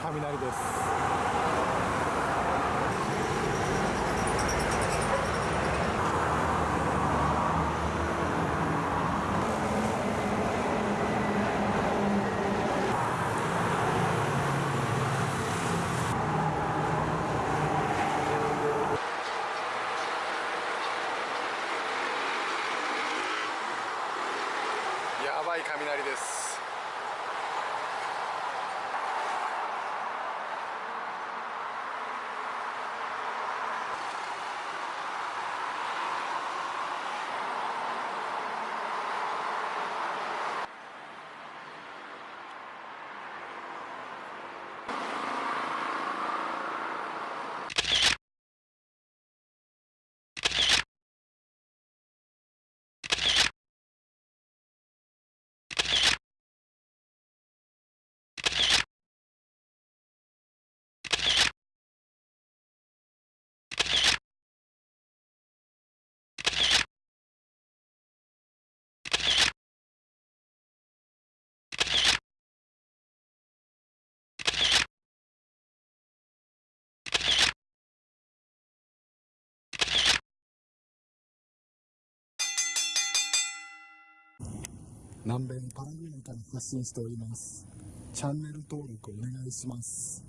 すごい雷です。やばい雷です。南米のパラグアイから発信しております。チャンネル登録お願いします。